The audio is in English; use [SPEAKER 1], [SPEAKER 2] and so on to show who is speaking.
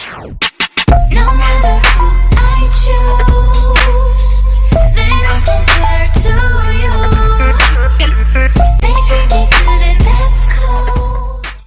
[SPEAKER 1] No